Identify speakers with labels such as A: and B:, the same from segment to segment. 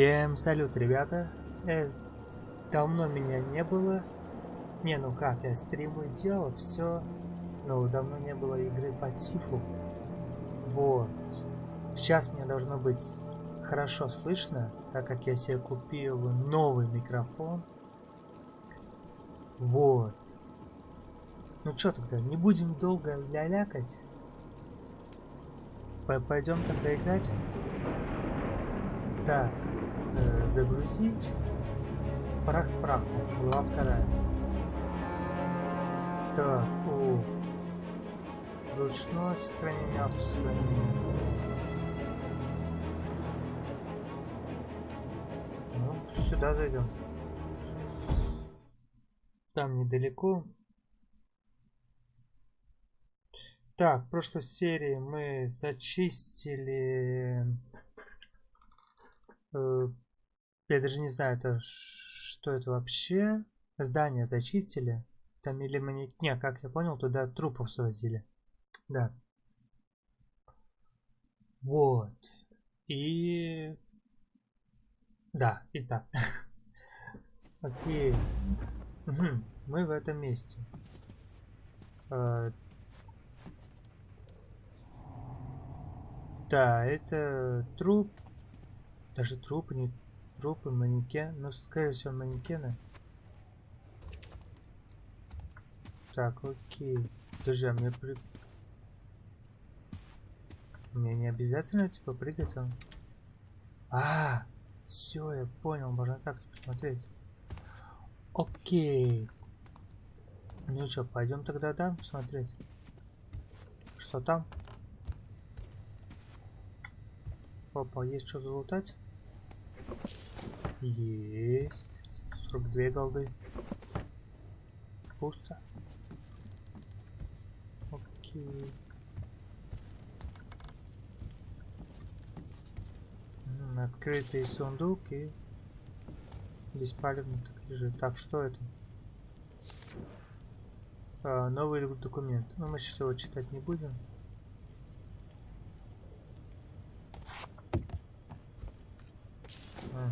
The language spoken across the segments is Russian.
A: Всем салют, ребята. Э, давно меня не было. Не, ну как, я стримы делал, все. Но давно не было игры по Тифу. Вот. Сейчас мне должно быть хорошо слышно, так как я себе купил новый микрофон. Вот. Ну что тогда, не будем долго лялякать. Пойдем тогда играть. Так, э, загрузить. Прах праху. Глава вторая. Так, о. Ручное сохранение, автосохранение. Ну, сюда зайдем. Там недалеко. Так, в прошлой серии мы зачистили Э, я даже не знаю, это что это вообще. Здание зачистили. Там или мы Не, как я понял, туда трупов свозили. Да. Вот. И... Да, и так. Окей. Мы в этом месте. Э, да, это труп даже трупы, не трупы, манекен. Ну, скорее всего, манекены. Так, окей. Подожди, а мне при... Мне не обязательно, типа, прыгать он. А, все, я понял, можно так посмотреть. Окей. Ну что, пойдем тогда, да, посмотреть. Что там? Опа, есть что залутать? Есть. 42 голды. Пусто. Окей. Открытый сундук и беспалевный так лежит. Так, что это? А, новый документ. Ну, мы сейчас его читать не будем.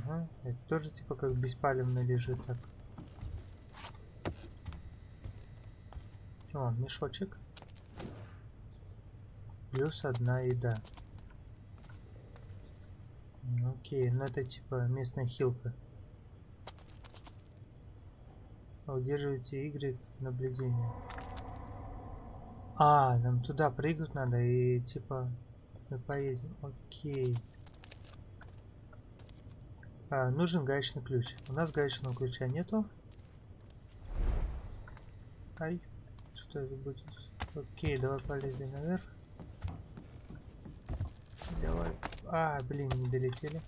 A: Ага, это тоже типа как беспалевно лежит так. О, мешочек. Плюс одна еда. Окей, ну это типа местная хилка. Удерживайте игры наблюдения. А, нам туда прыгнуть надо и типа мы поедем. Окей. А, нужен гаечный ключ. У нас гаечного ключа нету. Ай, что это будет? Окей, давай полезем наверх. Давай. А, блин, не долетели.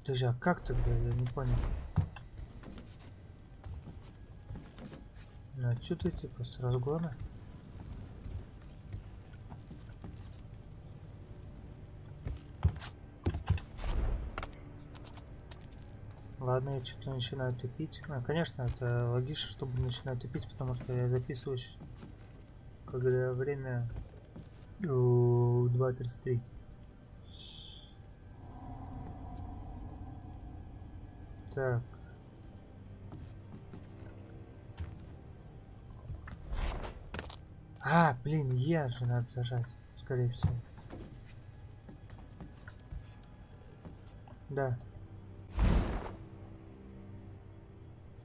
A: Подожди, а как тогда? Я не понял. Ну, отсюда типа с разгона. Ладно, я что-то начинаю тупить. А, конечно, это логично, чтобы начинать тупить, потому что я записываюсь, когда время 2.33. Так. А, блин, я же надо зажать, скорее всего. Да.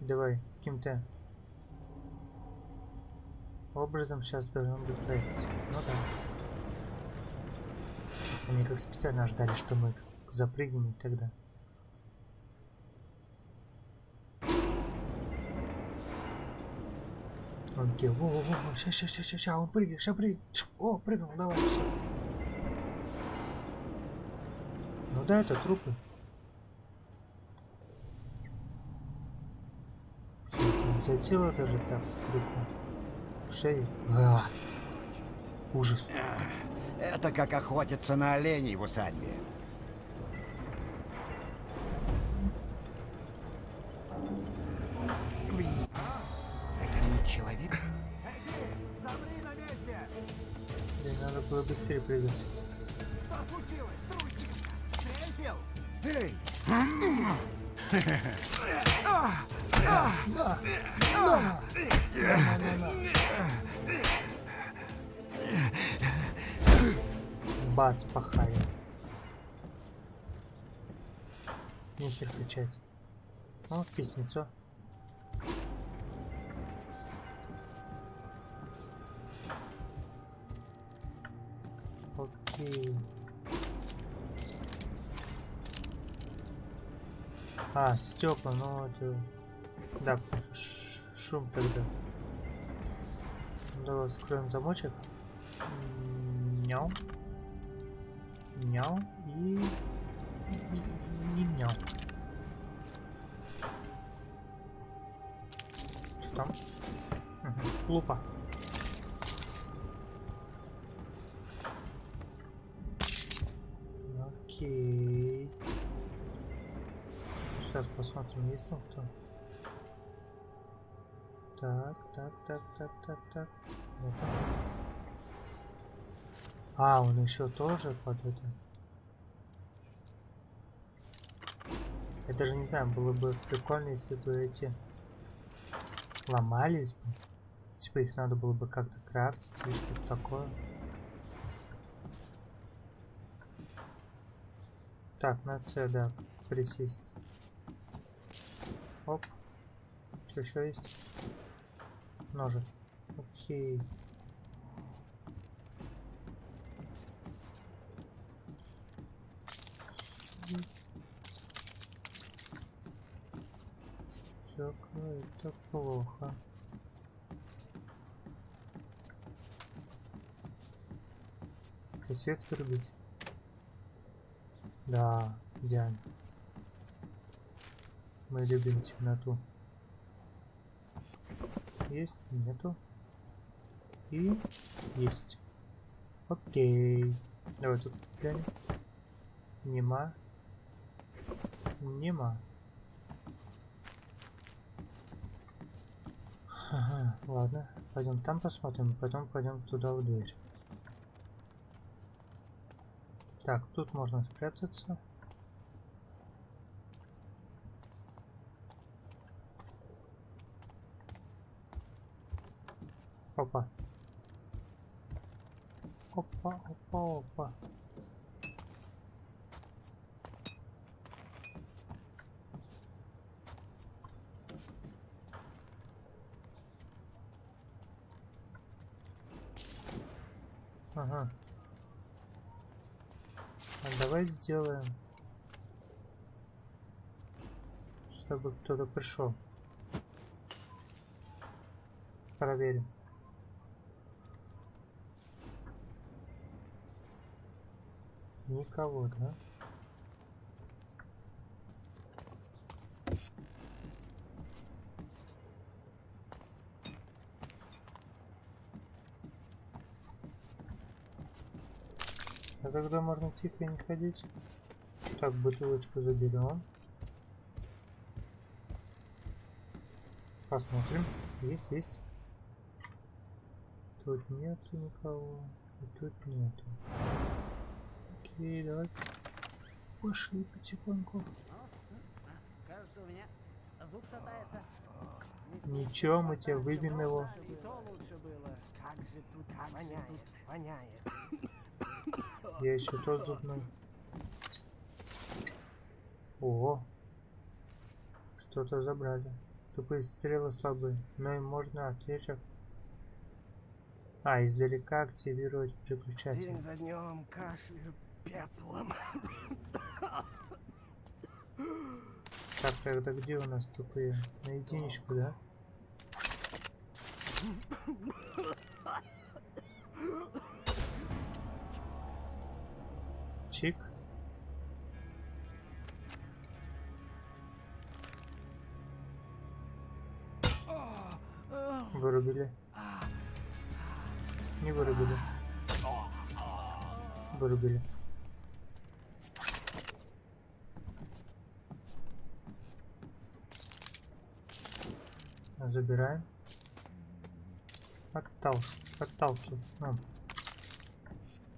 A: Давай, каким-то образом сейчас должен быть проехать. Ну да. Они как специально ждали, что мы запрыгнем тогда. Он такие, о, о, о, ща, ща, ща, ща, ща, он прыгает, ща прыгает. О, прыгнул, давай, все. Ну да, это трупы. За тело даже так. В шею. А, ужас.
B: Это как охотиться на оленей в усадьбе.
A: надо было быстрее прыгать.
B: Что случилось, трусик? Трэмпел? Эй!
A: Бац, пахали. Нехер кричать. О, письмецо. Окей. А, стекла, ну это... Да, шум тогда. Давай скроем замочек. М, Няу. И... и, и няу. Что там? Мгм, Лупа. Окей. Сейчас посмотрим, есть там кто. Так, так, так, так, так, так. Вот он. А, он еще тоже под это. Я даже не знаю, было бы прикольно, если бы эти ломались бы. Типа их надо было бы как-то крафтить или что-то такое. Так, на С, да, присесть. Оп. Что еще есть? Ножик. Окей. Так, это плохо. Ты свет вырубить? Да, идеально. Мы любим темноту. Есть, нету. И есть. Окей. Давай тут глянем. Нема. Нема. Ага, ладно. Пойдем там посмотрим, потом пойдем туда в дверь. Так, тут можно спрятаться. Опа. Опа, опа, опа. Ага. А давай сделаем, чтобы кто-то пришел. Проверим. Никого, да? Когда можно тихо не ходить? Так, бутылочку заберем. Посмотрим. Есть, есть. Тут нету никого. И тут нету. Окей, давай. Пошли потихоньку.
C: Кажется, у меня.
A: Ничего, мы тебе выбьем его.
B: Как же тут воняет, воняет.
A: Я еще тот зубной. О, что-то забрали. Тупые стрелы слабые, но им можно отличок. А, издалека активировать переключатель.
B: День за днем кашлю пеплом.
A: Так, тогда где у нас тупые? На единичку, да? Чик. Вырубили. Не вырубили. Вырубили. Забираем. Оттал... Отталкивай. Ну.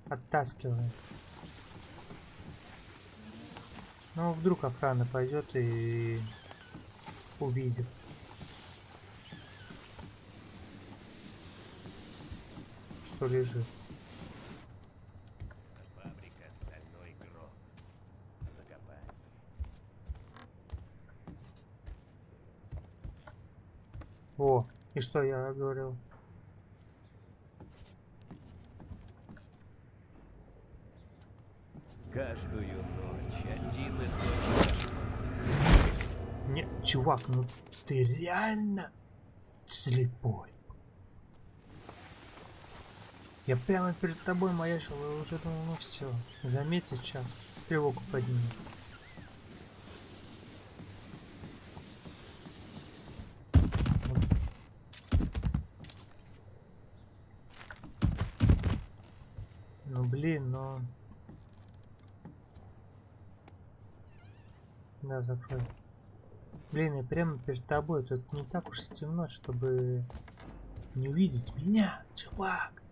A: Оттаскиваем. Ну, вдруг охрана пойдет и увидит. Что лежит. О, и что я говорил?
D: Каждую
A: чувак, ну ты реально слепой. Я прямо перед тобой маячил и уже думал, ну все, заметь сейчас, тревогу поднимет. Ну блин, но... Да, закрой. Блин, я прямо перед тобой. Тут не так уж темно, чтобы не увидеть меня, чувак.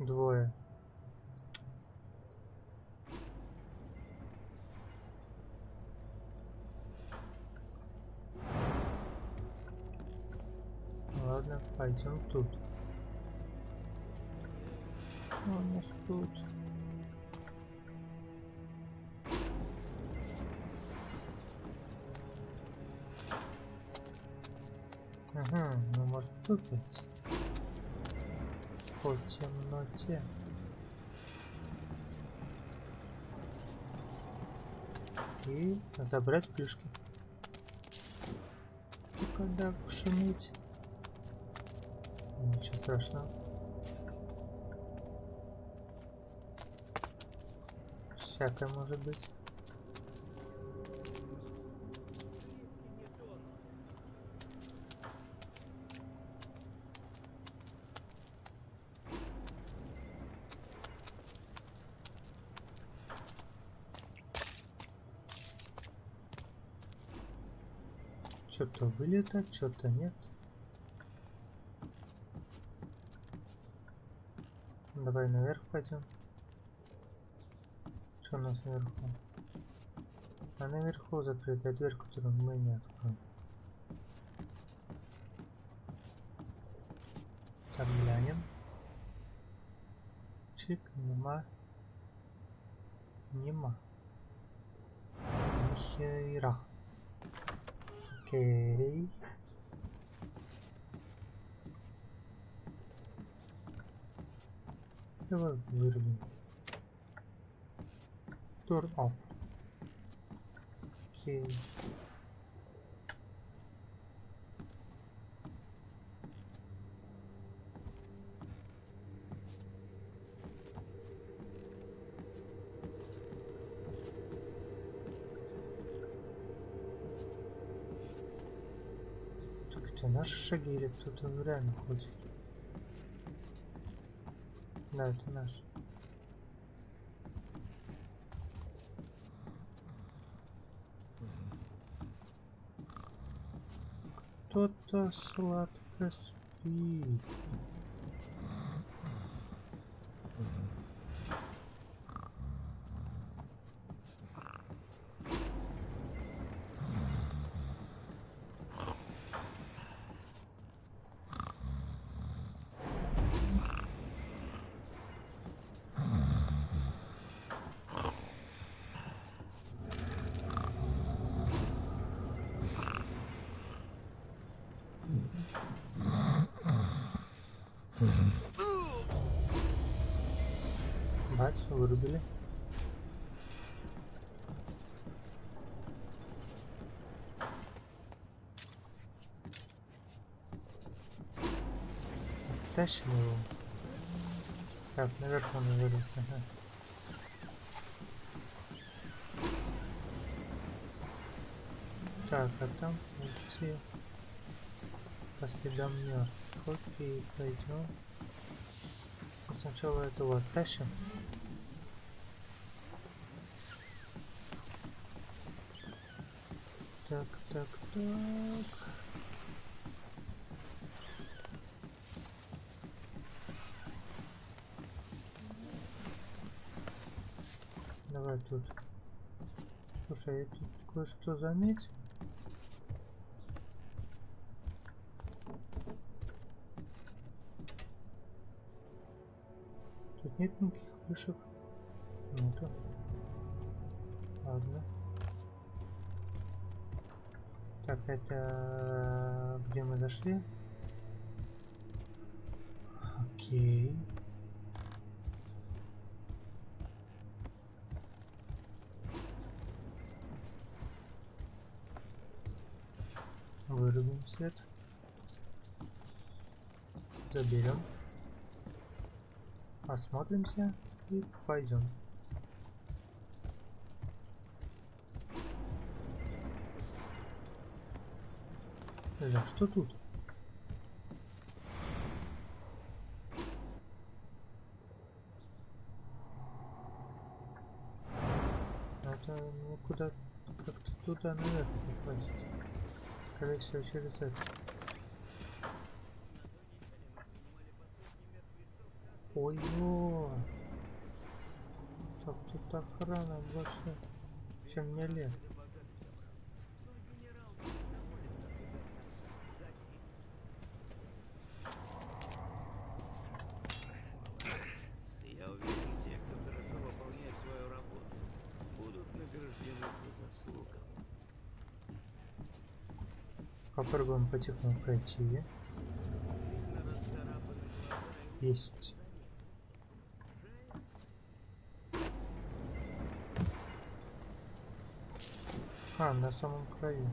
A: Двое. Ладно, пойдем тут. Быть. По темноте. И забрать плюшки. И когда шуметь. Ничего страшного. Всякое может быть. Что-то вылета, что-то нет. Давай наверх пойдем. Что у нас наверху? А наверху закрытая дверь, которую мы не откроем. Так, глянем. Чик, нема. Нема. Нихера. Окей. Давай вырубим. Turn off. Окей. Так это наши шаги или кто-то реально ходит? Да, это наш. Кто-то сладко спит. Бать, вырубили. Тащим его. Так, наверх он вылез, ага. Так, а там идти по следам мертв. Окей, пойдем. Сначала этого оттащим. так, так, так. Давай тут. Слушай, я тут кое-что заметил. Тут нет никаких вышек. Нету. Ладно. Так, это где мы зашли? Окей. Вырубим свет. Заберем. Осмотримся и пойдем. Подожди, что тут? Это ну куда как-то туда наверх попасть. Скорее всего через это. Ой-ё! Так тут охрана больше, чем мне лет. Попробуем потихоньку пройти. Есть. А, на самом краю.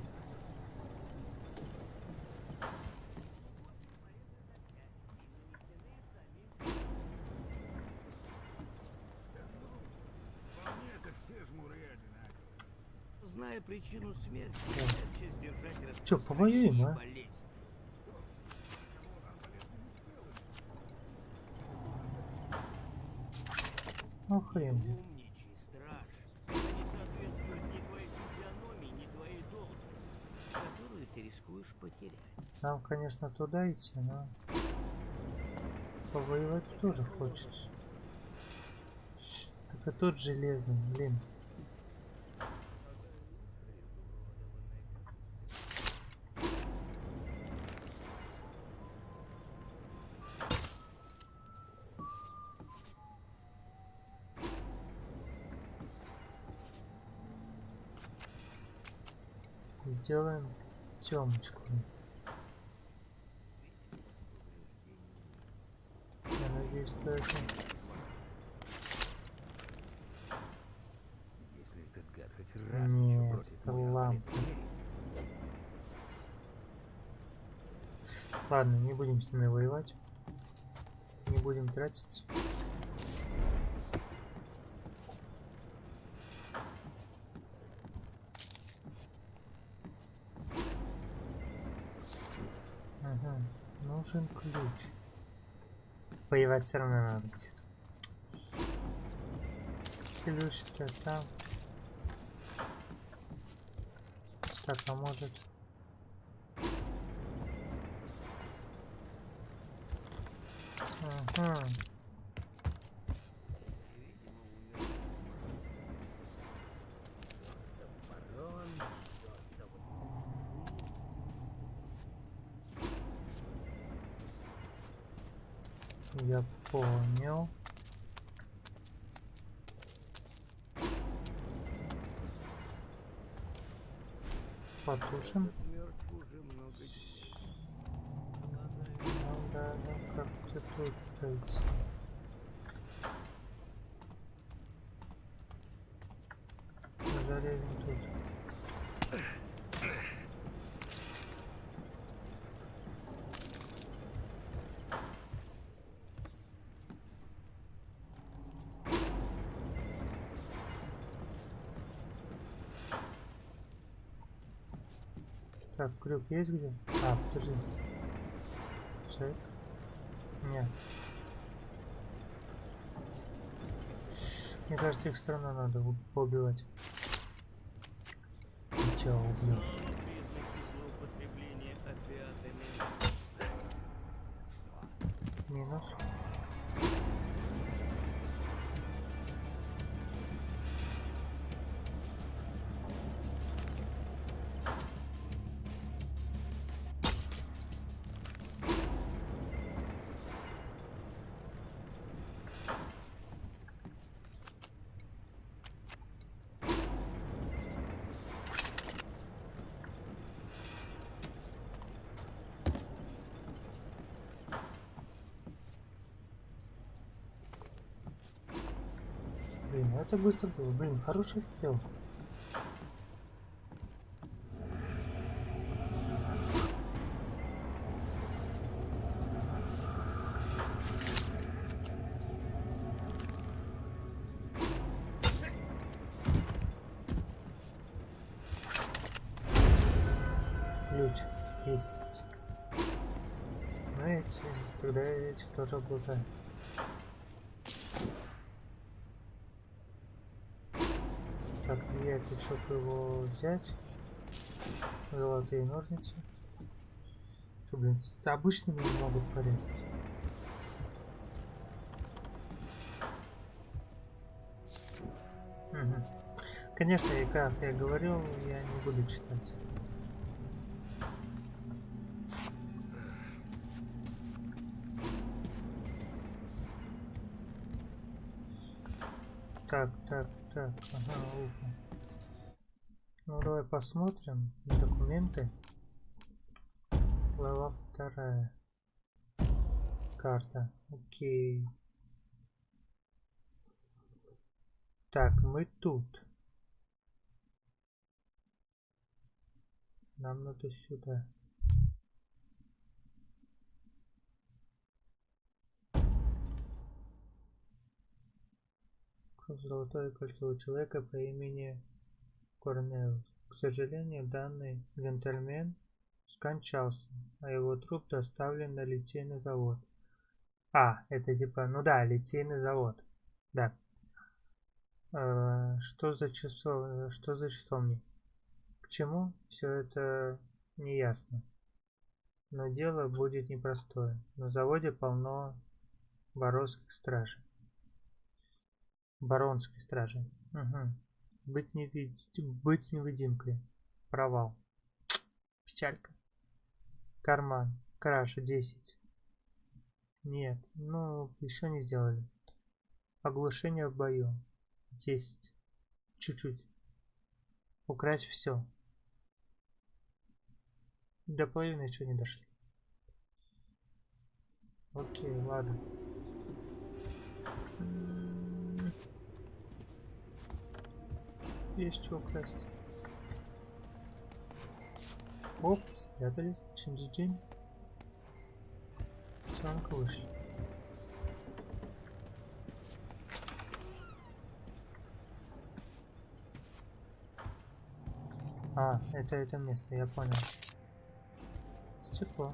D: Зная причину смерти,
A: Чё, повоюем, а?
D: болезнь.
A: Ну. Нам, конечно, туда идти, но повоевать тоже хочется. Так и тот железный, блин. Сделаем темочку. Я надеюсь,
B: еще
A: Нет, это лампа. Ладно, не будем с ними воевать. Не будем тратить. Ага, нужен ключ. Воевать все равно надо будет. Ключ-то там. Так, а может... Ага. Я понял. Потушим.
D: Мертв уже много дней.
A: Ну да, ну как-то тут пройти. Зарежем тут. Так, крюк есть где? А, подожди. Чек. Нет. Мне кажется, их все равно надо у- поубивать. И чё, убью. Блин, это быстро было. Блин, хороший стрел. Ключ есть. Эти, тогда эти тоже обладают. Так, влияет еще его взять. Золотые ножницы. Что, блин, с обычными не могут порезать. Мгм. Конечно, и как я говорил, я не буду читать. Так, так, так, ага, ухо. Ну, давай посмотрим документы. Глава вторая. Карта. Окей. Так, мы тут. Нам надо сюда. Золотое кольцо у человека по имени Корнеус. К сожалению, данный джентльмен скончался, а его труп доставлен на литейный завод. А, это типа, ну да, литейный завод. Да. Э, что за часов, что за часовни? К чему? Все это неясно. Но дело будет непростое. На заводе полно боровских стражей. Баронской стражи. Угу. Быть, невид... Быть невидимкой. Провал. Печалька. Карман. Кража 10. Нет, ну, еще не сделали. Оглушение в бою. 10. Чуть-чуть. Украсть все. До половины еще не дошли. Окей, ладно. Есть что украсть. Оп, спрятались. Чинджи-день. Самка вышли. А, это это место, я понял. Стекло.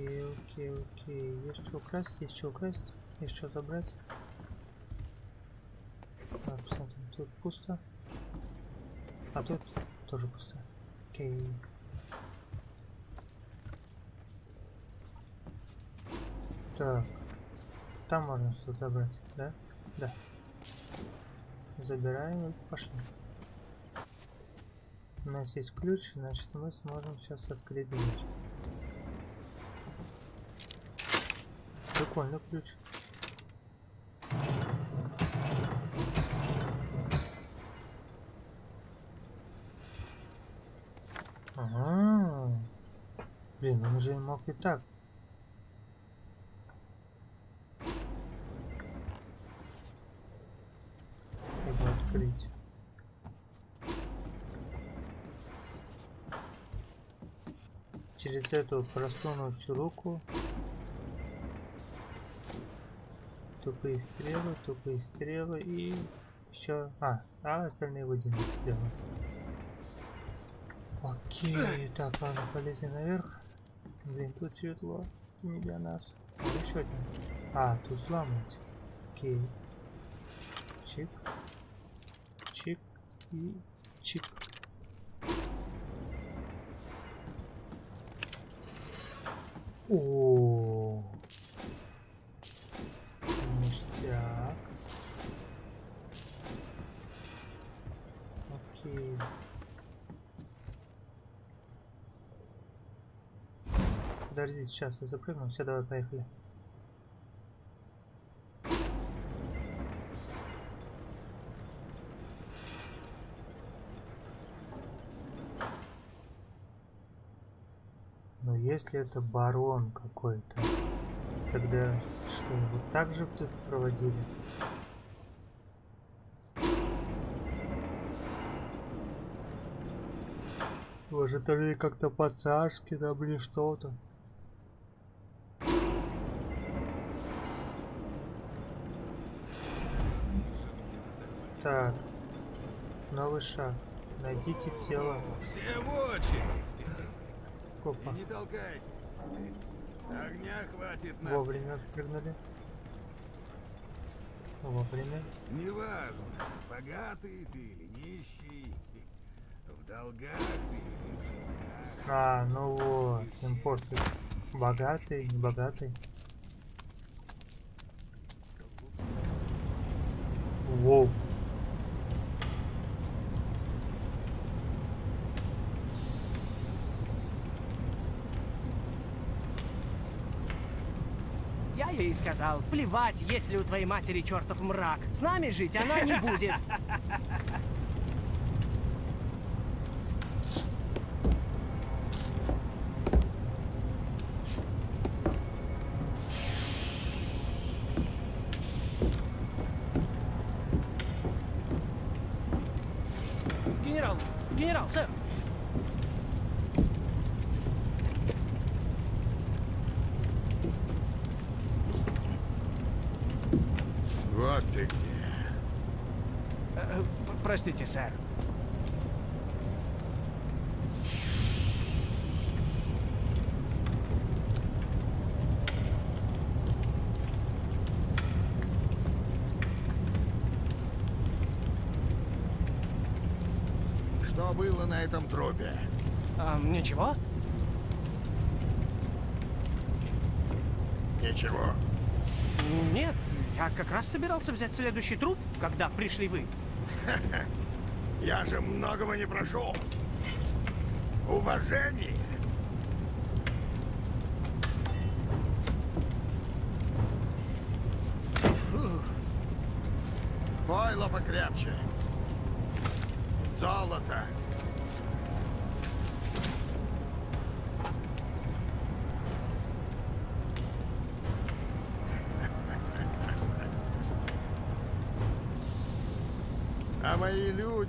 A: Окей, окей, окей. Есть что украсть, есть что украсть, есть что забрать. Так, посмотрим, тут пусто. А тут тоже пусто. Окей. Так. Там можно что-то забрать, да? Да. Забираем и пошли. У нас есть ключ, значит мы сможем сейчас открыть дверь. Прикольный ключ. Ага. Блин, он уже мог и так. Его открыть. Через эту просунуть руку тупые стрелы, тупые стрелы и еще... А, а остальные водяные стрелы. Окей, так, ладно, полезем наверх. Блин, тут светло. Это не для нас. Еще один. А, тут взламывать. Окей. Чик. И чик. О, Подожди, сейчас я запрыгну. Все, давай, поехали. Но если это барон какой-то, тогда что, вот так же тут проводили? Может, или как-то по-царски там или что-то. Так, новый шаг. Найдите тело.
E: Все в очередь.
A: Опа,
E: не толкайтесь. Огня хватит на...
A: вовремя прыгнули. Вовремя.
E: Неважно, богатый ты или нищий, в долгах ты или.
A: А, ну вот, импорты. Богатый, не богатый. Воу.
F: Я ей сказал, плевать, если у твоей матери чертов мрак. С нами жить она не будет. Простите, сэр.
B: Что было на этом трупе?
F: А, ничего?
B: Ничего.
F: Нет, я как раз собирался взять следующий труп, когда пришли вы.
B: Я же многого не прошу. Уважение. Пойло покрепче. Золото.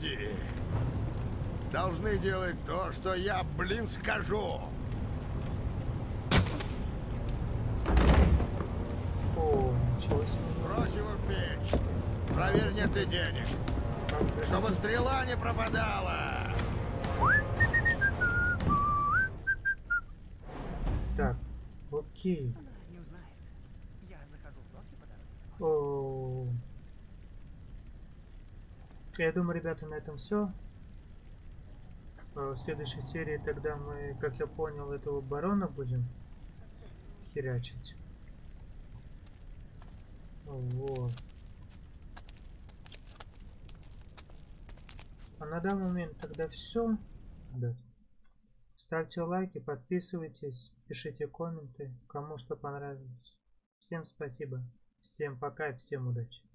B: Люди должны делать то, что я, блин, скажу.
A: Себе.
B: Брось его в печь. Проверь, нет ли денег. Чтобы стрела не пропадала.
A: Так, окей.
C: Она не узнает. Я захожу в доки по дороге.
A: О. Я думаю, ребята, на этом все. В следующей серии тогда мы, как я понял, этого барона будем херячить. Вот. А на данный момент тогда все. Да. Ставьте лайки, подписывайтесь, пишите комменты, кому что понравилось. Всем спасибо, всем пока и всем удачи.